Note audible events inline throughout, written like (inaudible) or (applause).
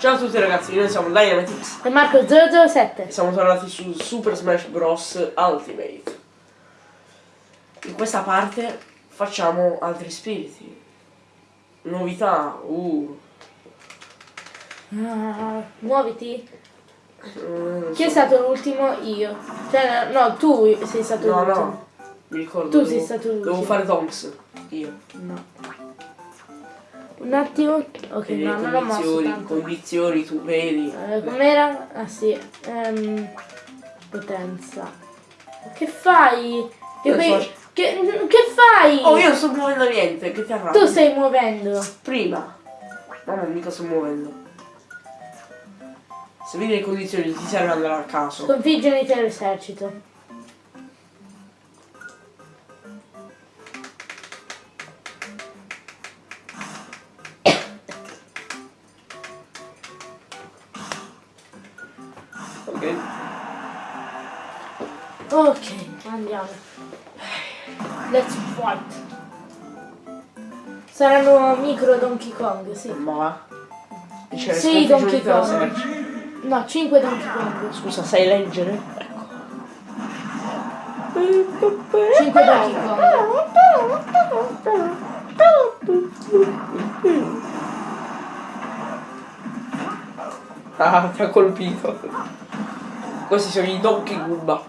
Ciao a tutti ragazzi, noi siamo Dynamitix E Marco 007. e siamo tornati su Super Smash Bros. Ultimate. In questa parte facciamo altri spiriti. Novità, uh. Ah, muoviti. mm, Chi è stato l'ultimo? Io. Cioè, no, tu sei stato No, l'ultimo. no, mi ricordo. Tu devo- sei stato l'ultimo. Devo fare Donks. Io. No. Un attimo. Ok, E no, le non l'ho mosso condizioni, tanto. condizioni, tu vedi. Eh, com'era? Ah sì. Ehm, potenza. Che fai? Che, poi- so. che, che fai? Oh, io non sto muovendo niente, che ti arrabbi? Tu stai muovendo. Prima. No, non mica sto muovendo. Se vedi le condizioni ti serve andare a caso. Sconfigge l'intero Ok. Ok, andiamo. Let's fight. Saranno micro Donkey Kong, sì. Ma. Dice, Sì, sconfigge Donkey l'intero Kong. No, 5 Donkey Kong. Scusa, sai leggere? Ecco. 5 Donkey Kong. Ah, ti ha colpito. Questi sono i Donkey Goomba.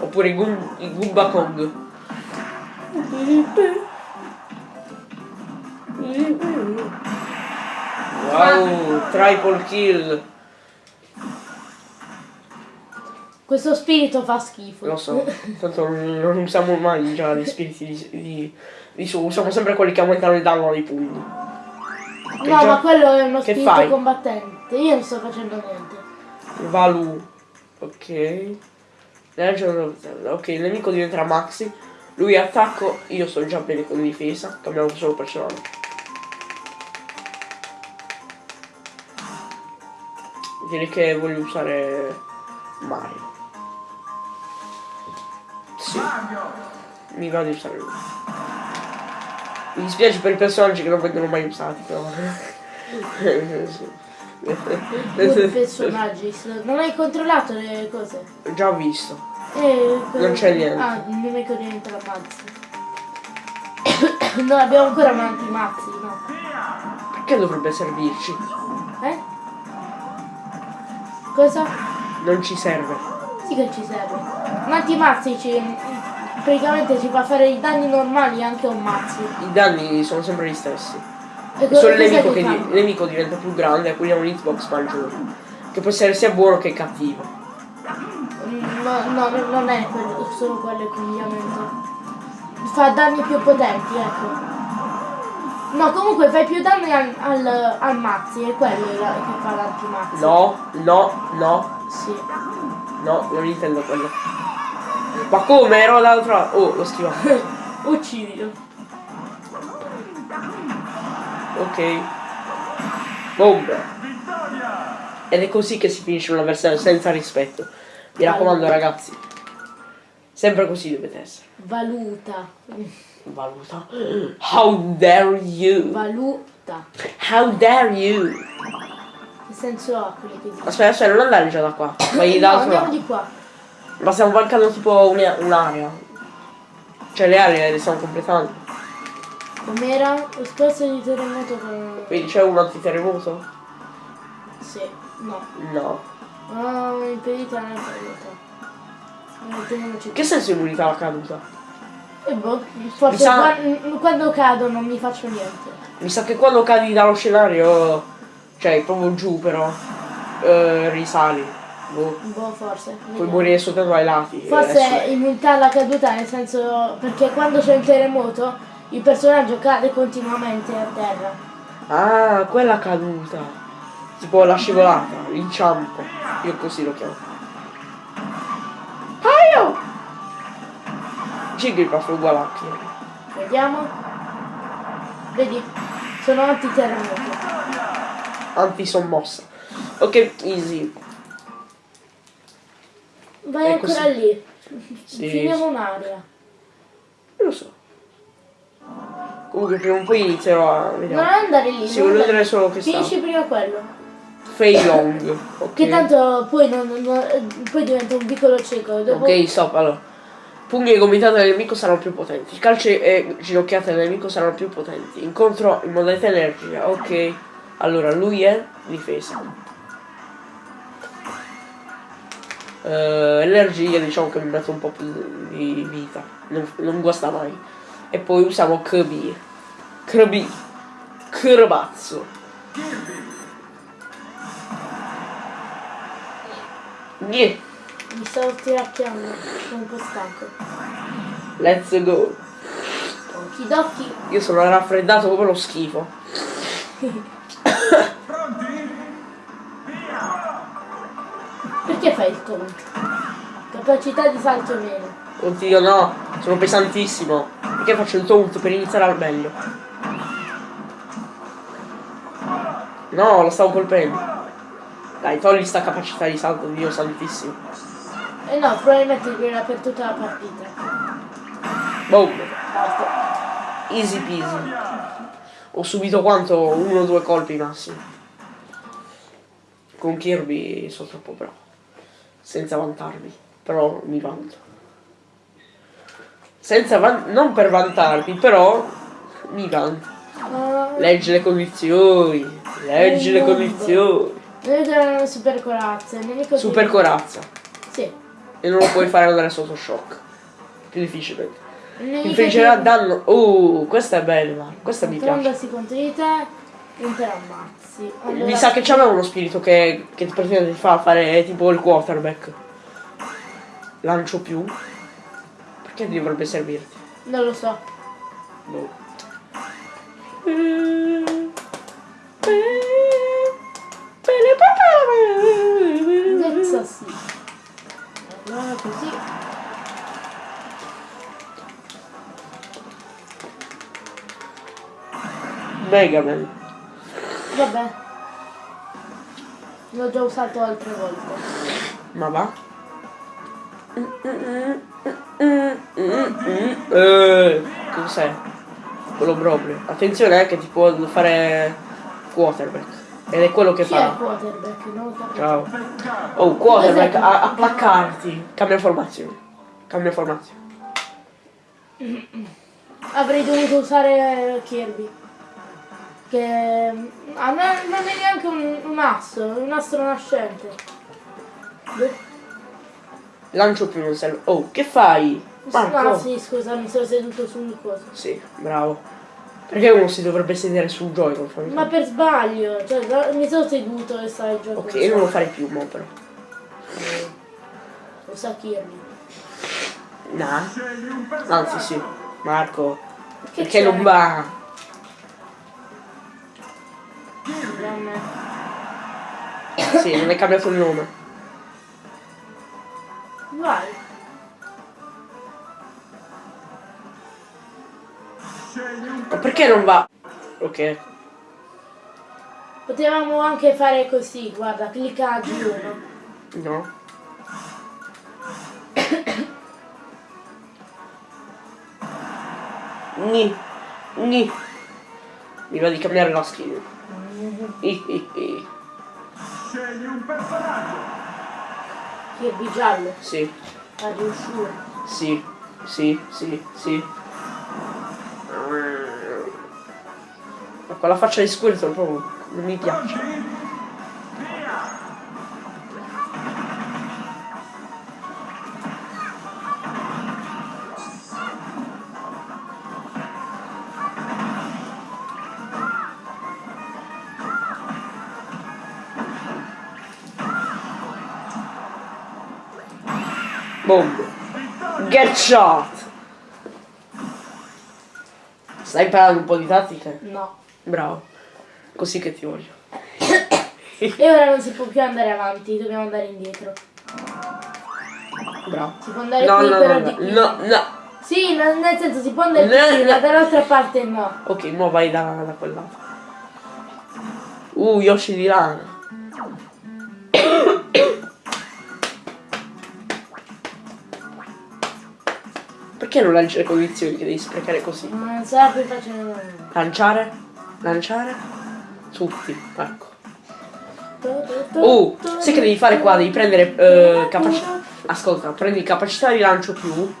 Oppure i, Goom- i Goomba Kong. Wow, triple kill. Questo spirito fa schifo. Lo so, tanto non usiamo mai già gli spiriti di, di, di su, usiamo sempre quelli che aumentano il danno ai punti. No, già- ma quello è uno che spirito fai? combattente. Io non sto facendo niente. Valu. Ok. Ok, il nemico diventerà Maxi. Lui attacco, io sto già bene con difesa, cambiamo solo personaggio. Direi che voglio usare Mario. Sì. Mi va di usare lui. Mi dispiace per i personaggi che non vengono mai usati, però. (laughs) Due (laughs) personaggi. Non hai controllato le cose? Già visto. Eh, Non c'è niente. Ah, il nemico diventa la mazza. (coughs) non abbiamo ancora un antimazzi, no? Perché dovrebbe servirci? Eh? Cosa? Non ci serve. Sì che ci serve. Un antimazzi ci, praticamente ci fa fare i danni normali anche a un mazzi. I danni sono sempre gli stessi. Solo il nemico, che il nemico diventa più grande e quindi ha un hitbox maggiore. Che può essere sia buono che cattivo. Mm, No, no, no, non è quello, solo quello il cambiamento. Fa danni più potenti, ecco. No, comunque fai più danni al, al, al mazzi, è quello che fa l'antimazzi. No, no, no, Sì. no, non intendo quello. Ma come? Ero l'altra. Oh, l'ho schivato. (laughs) Uccidilo. Ok. Bomba. Ed è così che si finisce una versione senza rispetto. Mi raccomando ragazzi. Sempre così dovete essere. Valuta. Valuta. How dare you? Valuta. How dare you? Che senso ha quello che dici? Aspetta, aspetta, non andare già da qua. (coughs) Vai no, dall'altro andiamo lato. di qua. Ma stiamo mancando tipo una- un'area. Cioè le aree le stiamo completando. Com'era? Lo spazio di terremoto con... Quindi c'è un antiterremoto? Sì. No. No. No, impedita non è caduta. Che senso immunità alla caduta? E boh, forse sa- quan- quando cado non mi faccio niente. Mi sa che quando cadi dallo scenario, cioè proprio giù però, eh, risali. Boh. Boh, forse. Puoi morire soltanto ai lati. Forse immunità alla caduta nel senso perché quando c'è un terremoto il personaggio cade continuamente a terra. Ah, quella caduta. Tipo la scivolata, l'inciampo. Io così lo chiamo. Aio! Jigglypuff è uguale a? Vediamo. Vedi? Sono antiterremoto. Antisommossa. Ok, easy. Vai È ancora così. lì. Sì. Finiamo un'area. Comunque prima o poi inizierò a Non vedere. andare lì. Non andare- vedere solo che sta. Finisci prima quello. Fei Long. (laughs) Ok. Che tanto poi, non, non- eh, poi diventa un piccolo cieco. Dopo, Ok, stop, allora. Pugni e gomitate del nemico saranno più potenti. Calci e ginocchiate del nemico saranno più potenti. Incontro in modalità energia. Ok. Allora, lui è difesa. Eh, energia diciamo che mi mette un po' più di vita. Non, non guasta mai. E poi usiamo KB. KB. Crabazzo. Niente. mi sto tiracchiando. Sono un po' stanco. Let's go. Okidokki. Io sono raffreddato come lo schifo. Perché fai il conto? Capacità di salto meno. Oddio no, sono pesantissimo. Perché faccio il taunt per iniziare al meglio? No, lo stavo colpendo. Dai, togli sta capacità di salto, Dio santissimo. Eh no, probabilmente durerà per tutta la partita. Boom. Easy peasy. Ho subito quanto? Uno o due colpi massimo. Con Kirby sono troppo bravo. Senza vantarmi. Però mi vanto. Senza van- non per vantarmi, però mi vanto. Ah, Leggi le condizioni. Leggi le condizioni. Noi super corazza. Super corazza. Sì. E non lo puoi fare andare sotto shock. Più difficilmente. Infliggerà danno. Uh, questa è bella. Questa mi piace. Trondarsi contro di te l'ammazzi. Allora, Mi sa che c'aveva uno spirito che, che praticamente ti fa fare tipo il quarterback. Lancio più. Perché dovrebbe servirti? Non lo so. Boh. Adesso sì. Allora così. Mega Man. Vabbè. L'ho già usato altre volte. Ma va? Eh, cos'è? Quello proprio. Attenzione eh, che ti può fare quarterback. Ed è quello che Chi fa. quarterback? Capisco. Ciao. Oh, quarterback, a, a placcarti. Cambia formazione. Cambia formazione. Avrei dovuto usare Kirby. Che ah, non, non è neanche un, un asso, è un astro nascente. Boh. Lancio più non serve. Oh, che fai? Marco. No, sì, scusa, mi sono seduto su un coso. Sì, bravo. Perché uno si dovrebbe sedere sul Joy-Con? Ma per sbaglio, cioè mi sono seduto e stavo giocando. Ok, non lo farei più, mo però. Lo sa Kirby. Nah. Anzi sì. Marco. Che perché non va? Sì, non hai cambiato il nome. Vai. Ma perché non va? Ok. Potevamo anche fare così, guarda, clicca G1. No. Ni. Ni. Mi va di cambiare la skin. I. Scegli un personaggio. Kirby giallo, Sì, a riuscire. sì, sì, sì, sì. Ma quella faccia di Squirtle proprio non mi piace. Get shot. Stai imparando un po' di tattiche? No. Bravo. Così che ti voglio. E ora non si può più andare avanti, dobbiamo andare indietro. Bravo. Si può andare No, qui no, però no, di no, qui. no, no. Sì, nel senso si può andare No, qui, no. ma dall'altra parte no. Ok, mo vai da, da quel lato. Uh, Yoshi di lana. Perché non lanci le condizioni che devi sprecare così? Non sarà più facile. Lanciare? Lanciare? Tutti, ecco. Oh, sai che devi fare qua? Devi prendere eh, capacità. Ascolta, prendi capacità di lancio più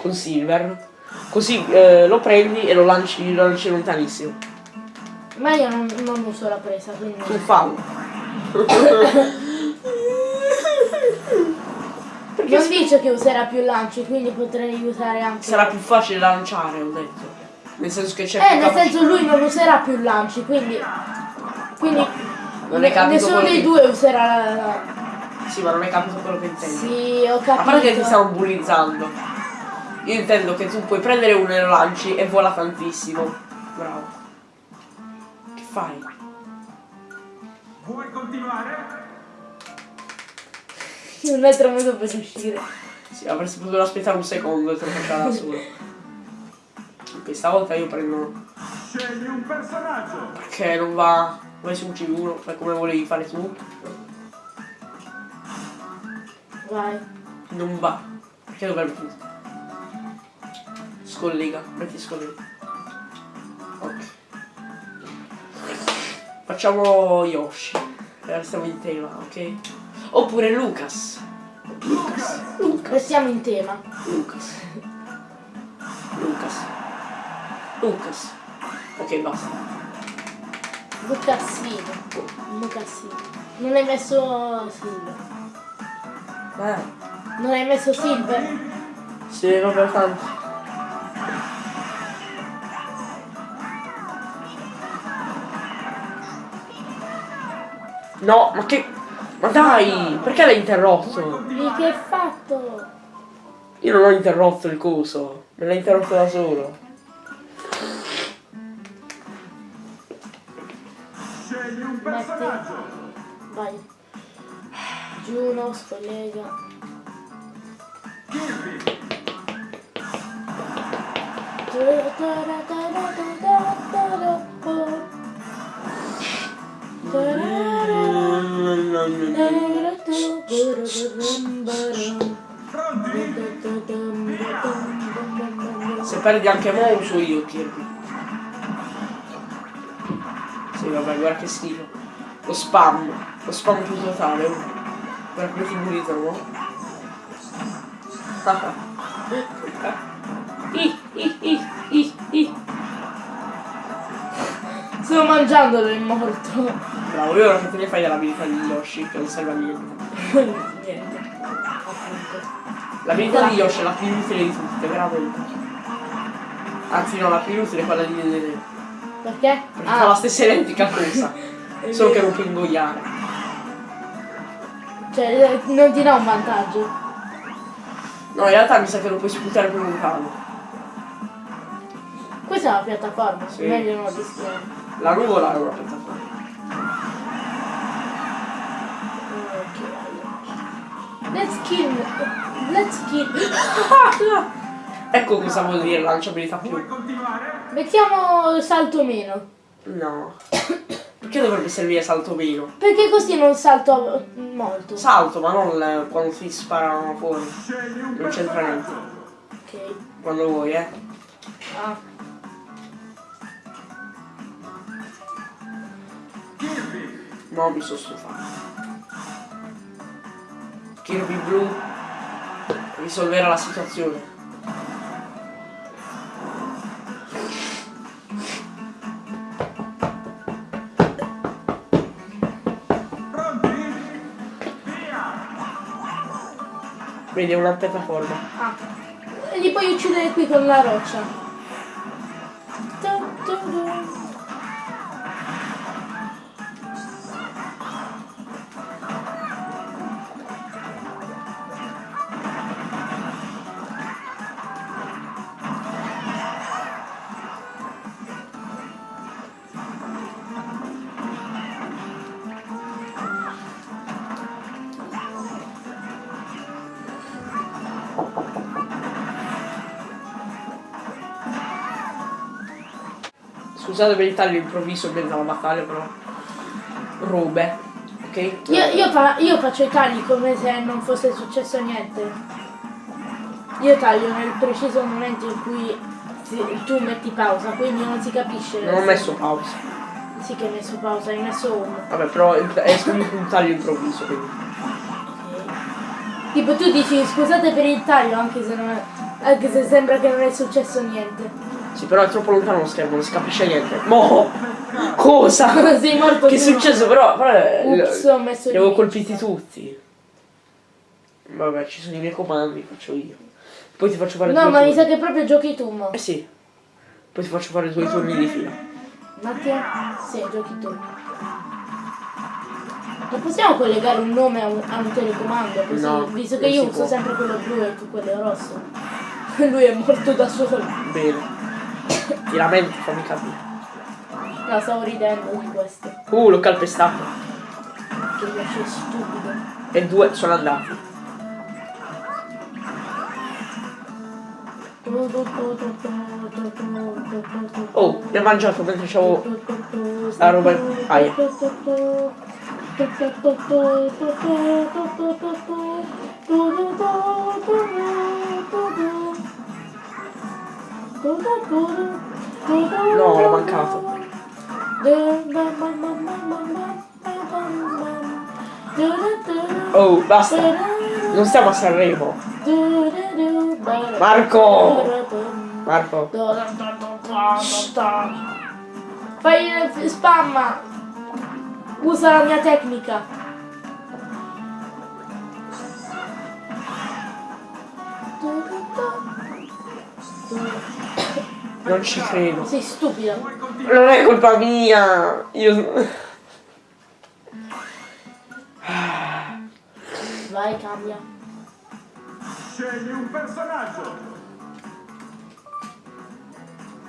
con Silver. Così eh, lo prendi e lo lanci, lo lanci lontanissimo. Ma io non, non uso la presa, quindi... Tu fallo. (laughs) (laughs) Non dice che userà più lanci, quindi potrei usare anche... Sarà più facile lanciare, ho detto. Nel senso che c'è Eh, più nel capacità. senso lui non userà più lanci, quindi... Quindi... Non hai capito nessuno dei che- due userà la... la- Sì, ma non hai capito quello che intendi. Sì, ho A parte che ti capito. stiamo bullizzando. Io intendo che tu puoi prendere uno e lo lanci e vola tantissimo. Bravo. Che fai? Vuoi continuare? Un metro e mezzo per uscire. Sì, avresti potuto aspettare un secondo e te lo faceva da solo. Ok, stavolta io prendo. Scegli un personaggio. Perché non va. Vai su un C1, fai come volevi fare tu. Vai. Non va. Perché dovrebbe tu? Scollega, metti scollega. Ok. Facciamo Yoshi. E restiamo in tema, ok? Oppure Lucas. Lucas. Lucas. Restiamo in tema. Lucas. Lucas. Lucas. Ok, basta. Lucassino. Lucassino. Non hai messo Silver. Eh. Non hai messo Silver? Sì, vabbè, tanto. No, ma che... Ma dai, perché l'hai interrotto? Di che hai fatto? Io non ho interrotto il coso, me l'ha interrotto da solo. Scegli un personaggio. Vai. Giuno, scollega. Kirby. Se perdi anche mo uso io Kirby. Sì, vabbè, guarda che schifo. Lo spam, lo spam più totale. Guarda come ti bullitano. I, i, i, i, i. Sto mangiandolo il morto. Bravo, io ora che te ne fai dell'abilità di Yoshi, che non serve a niente. (laughs) Niente. L'abilità di Yoshi è la più inutile di tutte, veramente. Anzi no, la più inutile è quella di Dedede. Perché? Perché fa la stessa identica cosa. (laughs) Solo che non può ingoiare. Cioè, non ti dà un vantaggio. No, in realtà mi sa che lo puoi sputare con un cavo. Questa è una piattaforma, Sì. meglio non rischiare. La nuvola è una piattaforma. Kill. Let's kill. ecco cosa vuol dire lanciabilità più. continuare? Mettiamo salto meno. No. Perché dovrebbe servire salto meno? Perché così non salto molto. Salto, ma non le- quando ti sparano fuori. Non c'entra niente. ok. Quando vuoi, eh. Ah. No, mi sono stufato. Kirby blu risolverà la situazione. Vedi, è una piattaforma. Ah. E li puoi uccidere qui con la roccia. Scusate per il taglio improvviso mezzo alla battaglia, però. Robe. Ok? Io, io fa- io faccio i tagli come se non fosse successo niente. Io taglio nel preciso momento in cui tu metti pausa, quindi non si capisce. Non ho messo pausa. Sì che hai messo pausa, hai messo uno. Vabbè, però è comunque un taglio improvviso, quindi. Tipo tu dici scusate per il taglio anche se non è. Anche se sembra che non è successo niente. Sì, però è troppo lontano lo schermo, non si capisce niente. Mo! Cosa? Sei morto Che è successo? Però, però eh, Ups, ho messo li avevo colpiti tutti. Vabbè, ci sono i miei comandi, faccio io. Poi ti faccio fare No, ma mi turni. sa che proprio giochi tu, mo. Eh sì. Poi ti faccio fare due turni di fila. Un attimo. Sì, giochi tu. Non possiamo collegare un nome a un, a un telecomando così, No, visto che io uso può. sempre quello blu e tu quello rosso. (laughs) Lui è morto da solo. Bene. Ti lamenti, fammi capire. No, stavo ridendo di questo. Uh, l'ho calpestato. Che rilascio stupido. E due sono andati. Oh, mi ha mangiato mentre c'avevo la roba. Aia. No, l'ho mancato. Oh, basta. Non stiamo a Sanremo. Marco! Marco. Fai il spam! Usa la mia tecnica! Non ci credo. Sei stupido! Non è colpa mia. Io. Vai, cambia. Scegli un personaggio.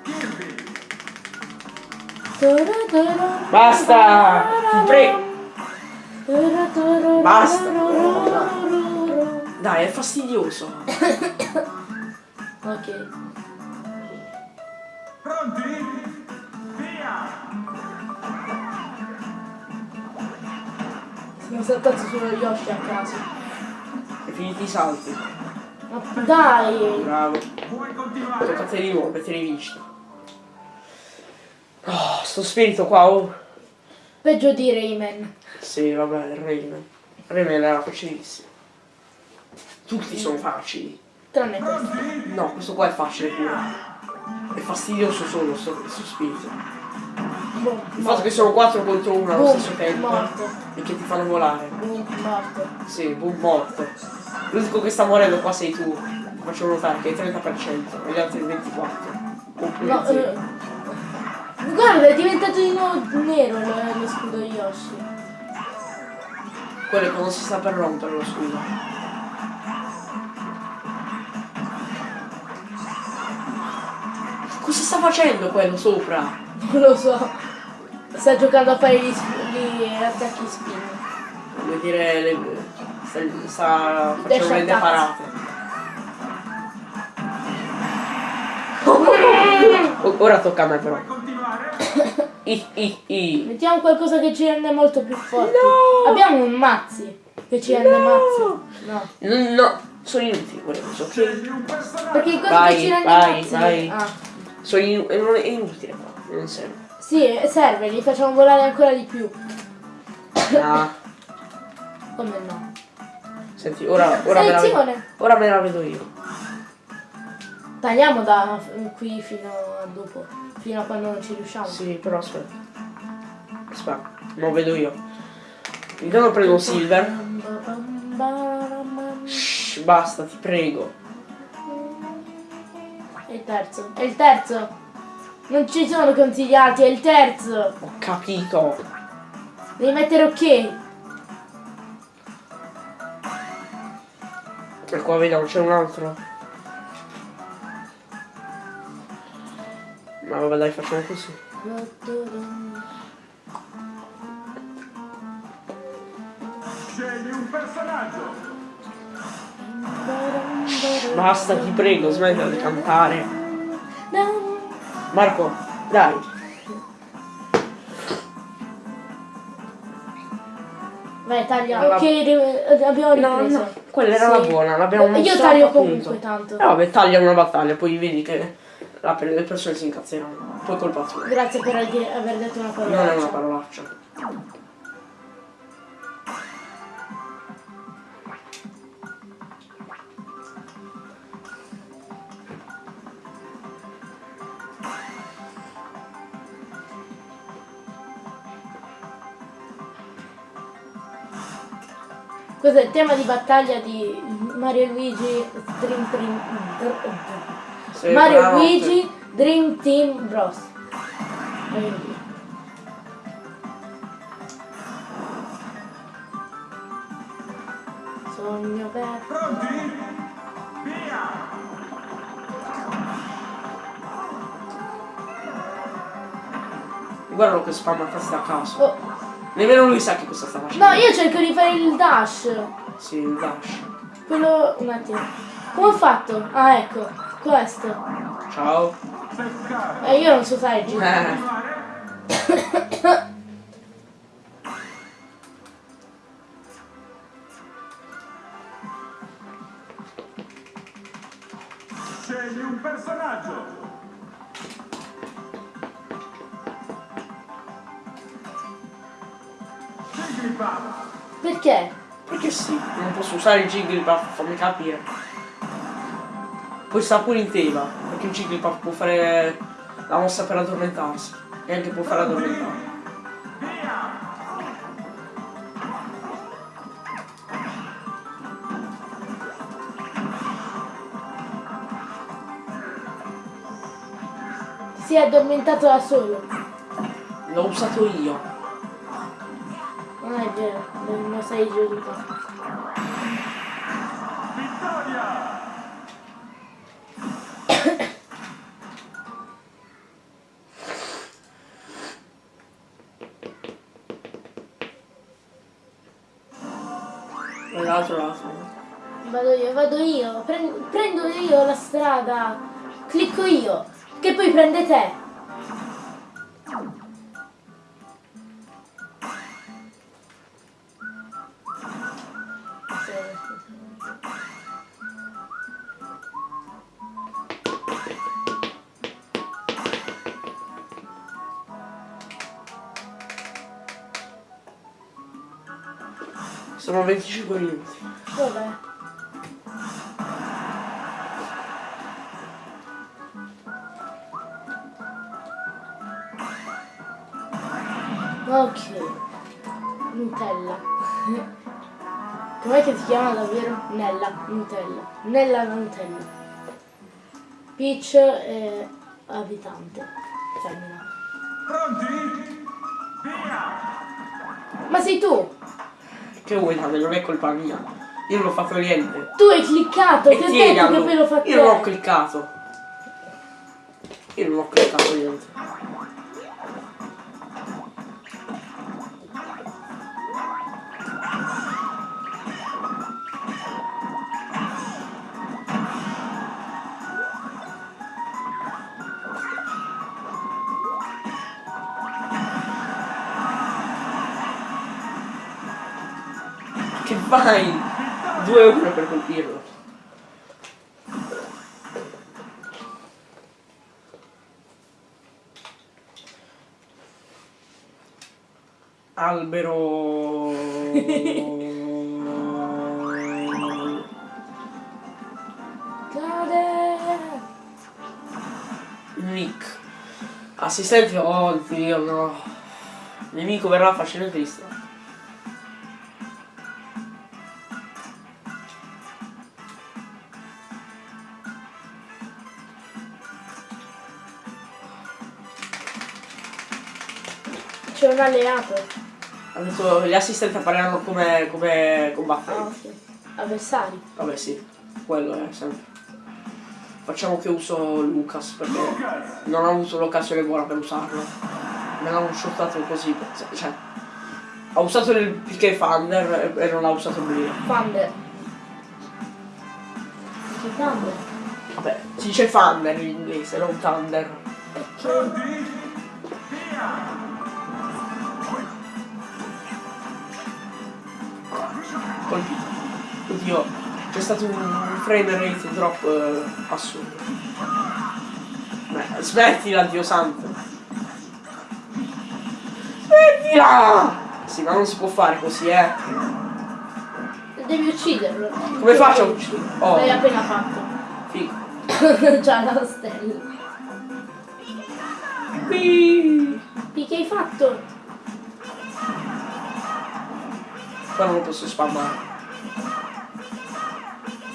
Kirby. Basta! Ti prego. Basta. Dai, è fastidioso. (coughs) Ok. Pronti? Via. Sono saltato sullo Yoshi a caso. E finiti i salti. Ma dai! Bravo. Puoi continuare. A te di nuovo, per te rivincita. Oh, sto spirito qua, oh. Peggio di Rayman. Sì, vabbè, il Rayman. Rayman era facilissimo. Tutti sono facili. Tranne questo. No, questo qua è facile pure. È fastidioso solo sto, sto spirito. Boom, Il fatto che sono 4 contro 1 allo Boom, stesso tempo morto. e che ti fanno volare. Boom, morto. Sì, boom morto. L'unico che sta morendo qua sei tu. Faccio notare che è il 30% e gli altri il 24%. Oppure No, eh, guarda, è diventato di nuovo nero lo, lo scudo Yoshi. Quello è quando si sta per rompere lo scudo. Cosa sta facendo quello sopra? Non lo so. Sta giocando a fare gli, sp- gli attacchi spin. Vuol dire le, sta, sta facendo le. O- (laughs) Ora tocca a me però. I, i, i. Mettiamo qualcosa che ci rende molto più forti. No! Abbiamo un mazzi che ci rende No! mazzi. No. No, no, sono inutili? Scegli un personaggio. Perché Vai, che ci rende vai, mazzi. vai. Ah. Sono e non è inutile qua, non serve. Sì, serve, li facciamo volare ancora di più. Ah, Come no? senti, ora, ora, me la vedo, ora me la vedo io. Tagliamo da qui fino a dopo. Fino a quando non ci riusciamo. Sì, però aspetta. Aspetta, lo vedo io. Intanto prendo un silver. Shh, basta, ti prego. Il terzo. È il terzo. Non ci sono consigliati, è il terzo. Ho capito. Devi mettere ok. E qua vediamo, c'è un altro. Ma vabbè dai, facciamo così. Scegli un personaggio. Basta, ti prego, smettila di cantare. Marco, dai. Vai, taglia. Allora- Ok, ri- abbiamo No, ripreso. no, quella era la Sì. buona, l'abbiamo Io mostrata taglio appunto. comunque tanto. Eh vabbè, taglia una battaglia, poi vedi che la per- le persone si incazzeranno. Poi colpa tua. Grazie per aver detto una Non è una parola. Parolaccia. Cos'è il tema di battaglia di Mario e Luigi Dream Dream Dr- Se Mario e buonanotte. Luigi Dream Team Bros. Sogno per Pronti? Via! Guardalo che spamma testa a caso. Oh, Nemmeno lui sa che cosa sta facendo. No, io cerco di fare il dash. Sì, il dash. Quello. un attimo. Come ho fatto? Ah ecco, questo. Ciao. Eh, io non so fare il giro. (coughs) (coughs) (coughs) usare il Jigglypuff, fammi capire. Poi sta pure in tema, perché il Jigglypuff può fare la mossa per addormentarsi. E anche può fare addormentare. Si è addormentato da solo. L'ho usato io. Non è vero, non sei giusto. L'altro l'altro. Vado io, vado io. Pren- prendo io la strada. Clicco io. Che poi prende te. Sono 25 minuti. Vabbè. Ok. Nutella. (laughs) Com'è che si chiama davvero? Nella, Nutella. Nella Nutella. Peach è abitante. Femmina. Pronti? Via! Ma sei tu! Che vuoi Tane? Non è colpa mia. Io non ho fatto niente. Tu hai cliccato! E Ti ho detto che poi lo fa Io non ho cliccato. Io non ho cliccato niente. Che vai? 2 euro per colpirlo. Albero. Cade! Nick. Assistente, oh Dio no. Nemico verrà facilmente distratto. Un alleato. Ha detto gli assistenti appariranno come, come Ah, combattenti. ok. Avversari. Vabbè sì, quello è sempre. Facciamo che uso Lucas perché Lucas! non ho avuto l'occasione buona per usarlo. Me l'hanno shottato così, cioè. Ha usato il PK Thunder e, e non ha usato Brio. Thunder. Che Thunder? Vabbè, si dice Thunder in inglese, non Thunder. Pronti? Colpito. Oddio, c'è stato un frame rate drop eh, assurdo. Beh, Smettila, Dio santo. Smettila! Sì, ma non si può fare così, eh. Devi ucciderlo. Come faccio a ucciderlo? Oh. L'hai appena fatto. Figo. (laughs) Già la stella. Qui. Che hai fatto? Qua non lo posso spammare.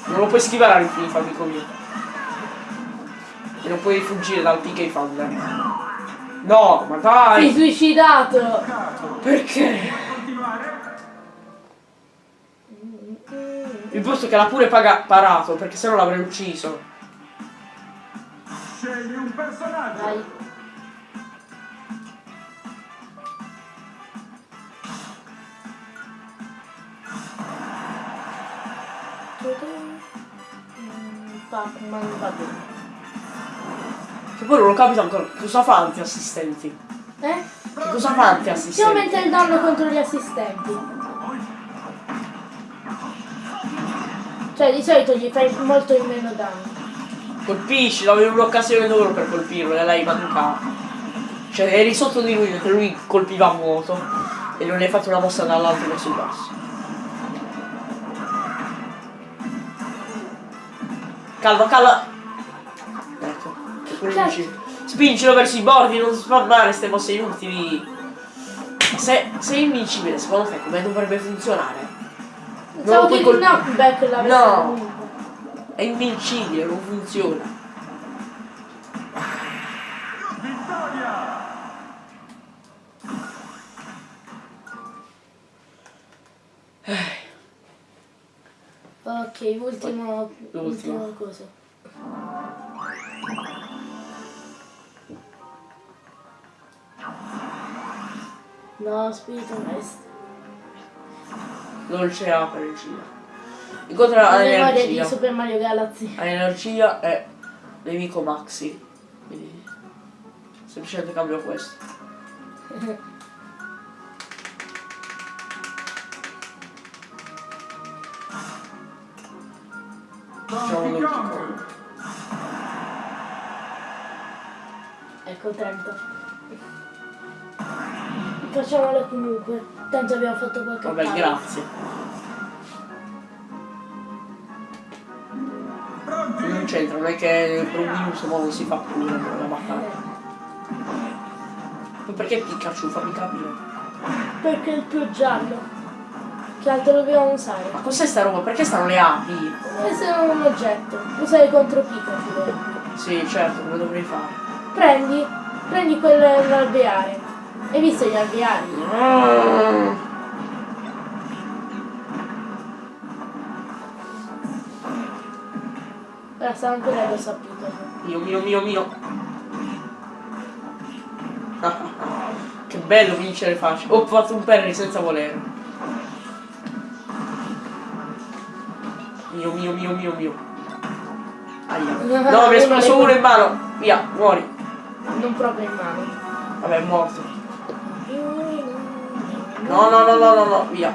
Non lo puoi schivare all'infinito, amico mio. E non puoi fuggire dal PK Thunder. No, ma Sei dai! suicidato! Perché? Il posto che l'ha pure paga- parato, perché sennò l'avrei ucciso. Scegli un personaggio. Vai. Mm, Pac-Man va bene. Che poi non lo capito ancora. Cosa fa anti-assistenti? Eh? Che cosa fa Si anti-assistenti? aumenta il danno contro gli assistenti. Cioè di solito gli fai molto in meno danno. Colpisci, avevi un'occasione d'oro per colpirlo e l'hai mancato. Cioè eri sotto di lui mentre lui colpiva a vuoto e non hai fatto una mossa dall'alto verso il basso. Calma, calma! Ecco, spingi. Spingilo verso i bordi, non spammare queste mosse inutili. Ma se sei invincibile, secondo te come dovrebbe funzionare? Non lo Pensavo puoi colpire. No. comunque. È invincibile, non funziona. Vittoria. Ok, ultimo, ultimo coso. No, spirito maestro. Dolce A per energia. Incontra La memoria di. Super Mario Galaxy. Ha energia e nemico maxi. Quindi semplicemente cambio questo. (laughs) Kong. Ecco 30. Facciamolo comunque. Tanto abbiamo fatto qualche Vabbè, paio. grazie. Pronti. Non c'entra, non è che per un minuto non si fa pure la battaglia. Ma perché Pikachu? Fammi capire. Perché il più giallo. Che altro dobbiamo usare? Ma cos'è sta roba? Perché stanno le api? Questo è un oggetto. Usare contro Pikachu. Sì, certo, come dovrei fare? Prendi, prendi quell'alveare. Hai visto gli alveari? Mm. Ora sta ancora addosso a Pikachu. Mio, mio, mio, mio. (laughs) che bello vincere facile. Ho fatto un parry senza volere. Mio, mio, mio. Aia. No, mi è esploso uno in mano. Via, muori. Non proprio in mano. Vabbè, è morto. No, no, no, no, no, no, via.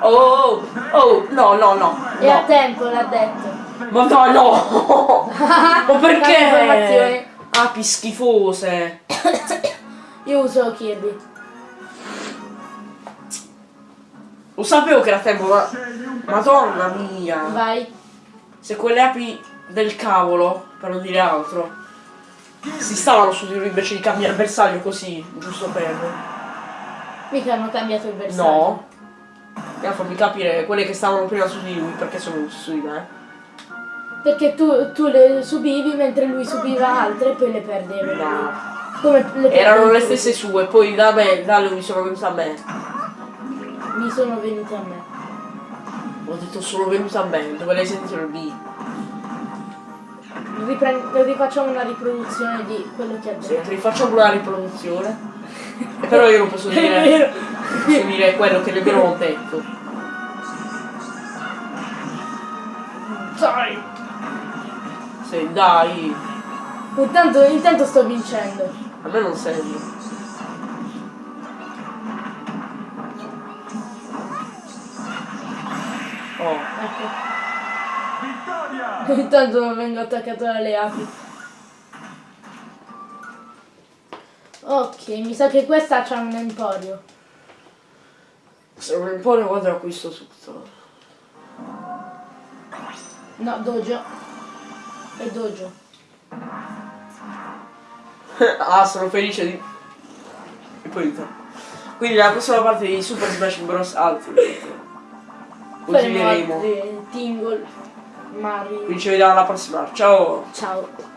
Oh, oh, no, no, no. E a no. tempo l'ha detto. Ma no, no! (laughs) Ma perché? informazioni. Api schifose. Io uso Kirby. Lo sapevo che era tempo, ma... Madonna mia. Vai. Se quelle api del cavolo, per non dire altro, si stavano su di lui invece di cambiare bersaglio così, giusto per... Mica hanno cambiato il bersaglio. No. E a farmi capire quelle che stavano prima su di lui, perché sono su di me. Perché tu, tu le subivi mentre lui subiva altre e poi le perdevi. No. Come le Erano le stesse sue, poi da me, da lui sono venute a me. Mi sono venute a me. Ho detto sono venute a me, dove l'hai sentito il B? Ripren- rifacciamo una riproduzione di quello che ha Sì, detto. rifacciamo una riproduzione. E però io non posso (laughs) dire, posso dire quello che nemmeno ho detto. Dai. Sì, dai. Intanto, intanto sto vincendo. A me non serve. Vittoria. Intanto non vengo attaccato dalle api. Ok, mi sa che questa c'ha un emporio. Se non impone quando acquisto tutto. No, dojo. È dojo. (laughs) ah, sono felice di... E poi ritorno. Quindi la prossima parte di Super Smash Bros. Ultimate. Continueremo. Tingle, Mario. Quindi ci vediamo alla prossima. Ciao! Ciao.